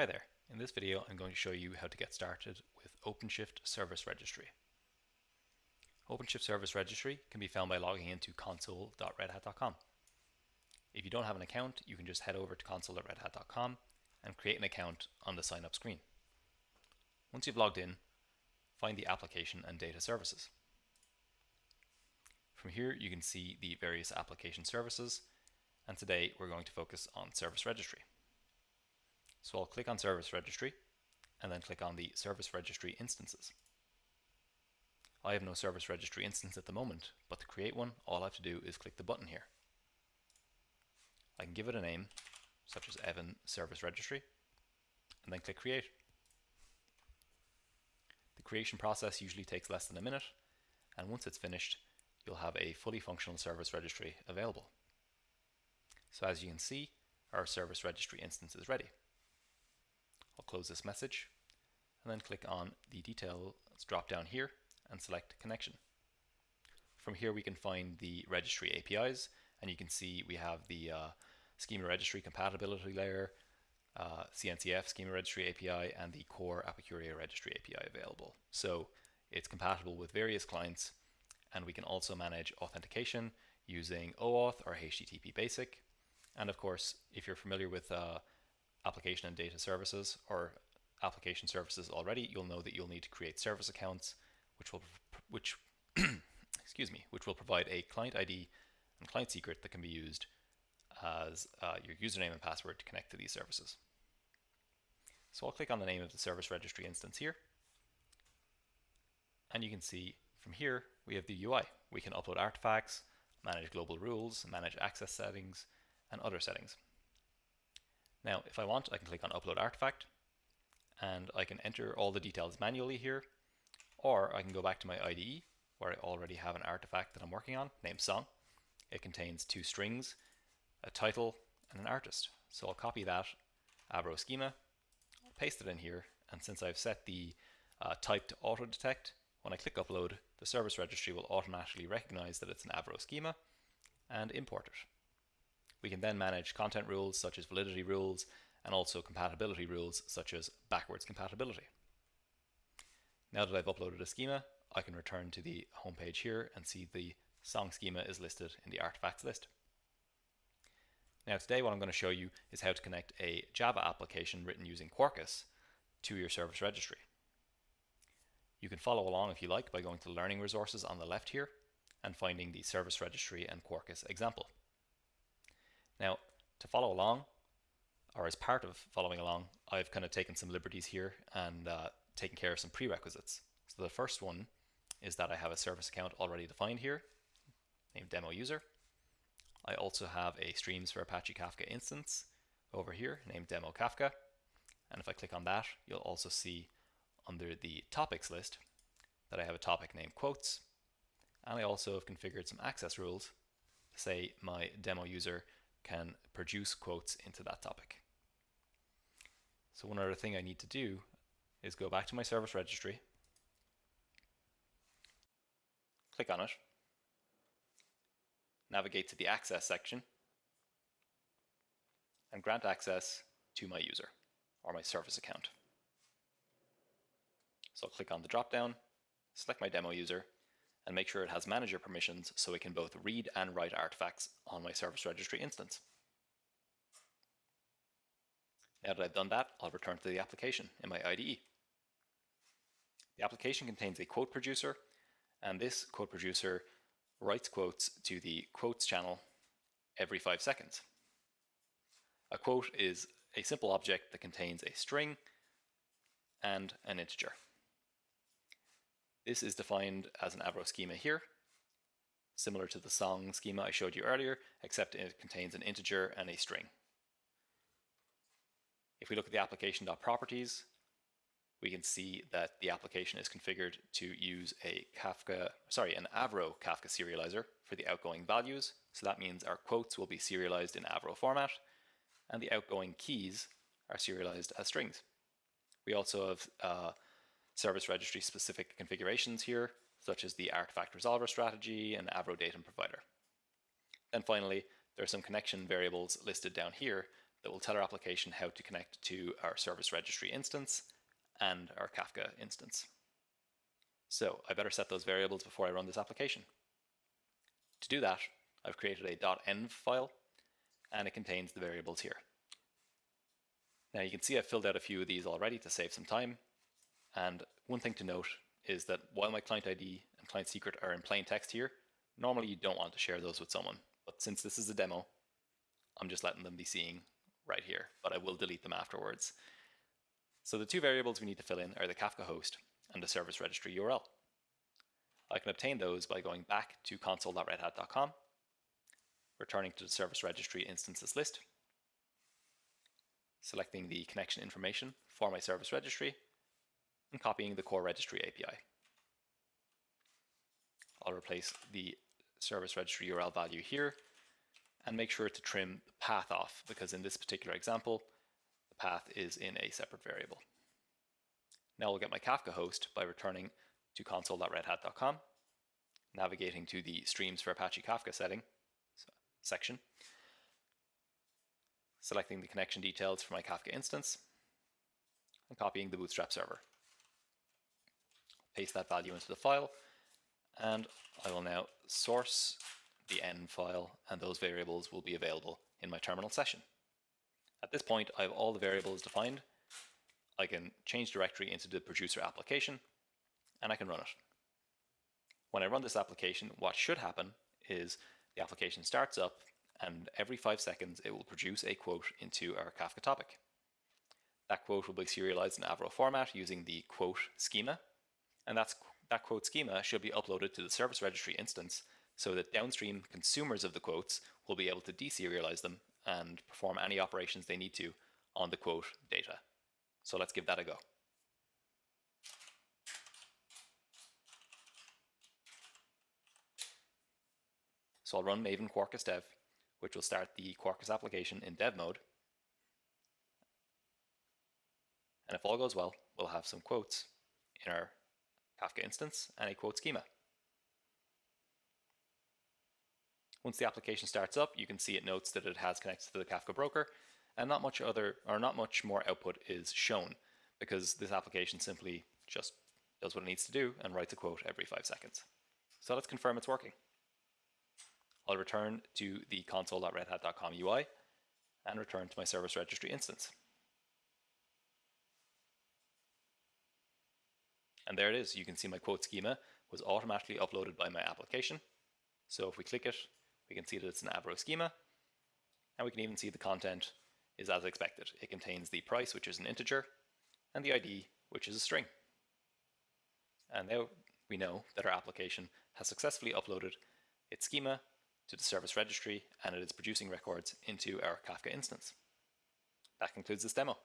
Hi there. In this video I'm going to show you how to get started with OpenShift Service Registry. OpenShift Service Registry can be found by logging into console.redhat.com. If you don't have an account, you can just head over to console.redhat.com and create an account on the sign up screen. Once you've logged in, find the application and data services. From here you can see the various application services and today we're going to focus on Service Registry. So I'll click on Service Registry and then click on the Service Registry instances. I have no Service Registry instance at the moment, but to create one, all I have to do is click the button here. I can give it a name, such as Evan Service Registry, and then click Create. The creation process usually takes less than a minute, and once it's finished, you'll have a fully functional service registry available. So as you can see, our service registry instance is ready. Close this message and then click on the details drop down here and select connection. From here we can find the registry APIs and you can see we have the uh, schema registry compatibility layer, uh, CNCF schema registry API and the core Apicurio registry API available. So it's compatible with various clients and we can also manage authentication using OAuth or HTTP basic. And of course, if you're familiar with uh, application and data services or application services already, you'll know that you'll need to create service accounts, which will which excuse me, which will provide a client ID and client secret that can be used as uh, your username and password to connect to these services. So I'll click on the name of the service registry instance here, and you can see from here we have the UI. We can upload artifacts, manage global rules, manage access settings, and other settings. Now, if I want, I can click on Upload Artifact, and I can enter all the details manually here, or I can go back to my IDE, where I already have an artifact that I'm working on, named Song. It contains two strings, a title, and an artist. So I'll copy that Avro schema, paste it in here, and since I've set the uh, type to auto detect, when I click upload, the service registry will automatically recognize that it's an Avro schema and import it. We can then manage content rules such as validity rules and also compatibility rules such as backwards compatibility. Now that I've uploaded a schema, I can return to the home page here and see the song schema is listed in the artifacts list. Now today what I'm going to show you is how to connect a Java application written using Quarkus to your service registry. You can follow along if you like by going to learning resources on the left here and finding the service registry and Quarkus example. Now, to follow along, or as part of following along, I've kind of taken some liberties here and uh, taken care of some prerequisites. So the first one is that I have a service account already defined here, named demo user. I also have a streams for Apache Kafka instance over here named demo Kafka. And if I click on that, you'll also see under the topics list that I have a topic named quotes. And I also have configured some access rules to say my demo user can produce quotes into that topic. So one other thing I need to do is go back to my service registry, click on it, navigate to the access section, and grant access to my user or my service account. So I'll click on the drop down, select my demo user, and make sure it has manager permissions so it can both read and write artifacts on my service registry instance. Now that I've done that, I'll return to the application in my IDE. The application contains a quote producer, and this quote producer writes quotes to the quotes channel every five seconds. A quote is a simple object that contains a string and an integer. This is defined as an Avro schema here, similar to the song schema I showed you earlier, except it contains an integer and a string. If we look at the application.properties, we can see that the application is configured to use a Kafka, sorry, an Avro Kafka serializer for the outgoing values. So that means our quotes will be serialized in Avro format and the outgoing keys are serialized as strings. We also have uh, service registry specific configurations here, such as the artifact resolver strategy and Avro datum provider. And finally, there are some connection variables listed down here that will tell our application how to connect to our service registry instance and our Kafka instance. So I better set those variables before I run this application. To do that, I've created a .env file and it contains the variables here. Now you can see I've filled out a few of these already to save some time. And one thing to note is that while my client ID and client secret are in plain text here, normally you don't want to share those with someone. But since this is a demo, I'm just letting them be seeing right here, but I will delete them afterwards. So the two variables we need to fill in are the Kafka host and the service registry URL. I can obtain those by going back to console.redhat.com, returning to the service registry instances list, selecting the connection information for my service registry, and copying the core registry API. I'll replace the service registry URL value here and make sure to trim the path off because in this particular example, the path is in a separate variable. Now I'll get my Kafka host by returning to console.redhat.com, navigating to the Streams for Apache Kafka setting section, selecting the connection details for my Kafka instance, and copying the Bootstrap server. Paste that value into the file, and I will now source the env file, and those variables will be available in my terminal session. At this point, I have all the variables defined, I can change directory into the producer application and I can run it. When I run this application, what should happen is the application starts up and every five seconds it will produce a quote into our Kafka topic. That quote will be serialized in Avro format using the quote schema, and that quote schema should be uploaded to the service registry instance so that downstream consumers of the quotes will be able to deserialize them and perform any operations they need to on the quote data. So let's give that a go. So I'll run Maven Quarkus dev, which will start the Quarkus application in dev mode. And if all goes well, we'll have some quotes in our Kafka instance and a quote schema. Once the application starts up, you can see it notes that it has connected to the Kafka broker and not much other or not much more output is shown because this application simply just does what it needs to do and writes a quote every five seconds. So let's confirm it's working. I'll return to the console.redhat.com UI and return to my service registry instance. And there it is. You can see my quote schema was automatically uploaded by my application. So if we click it, we can see that it's an Avro schema, and we can even see the content is as expected. It contains the price, which is an integer, and the ID, which is a string. And now we know that our application has successfully uploaded its schema to the service registry and it is producing records into our Kafka instance. That concludes this demo.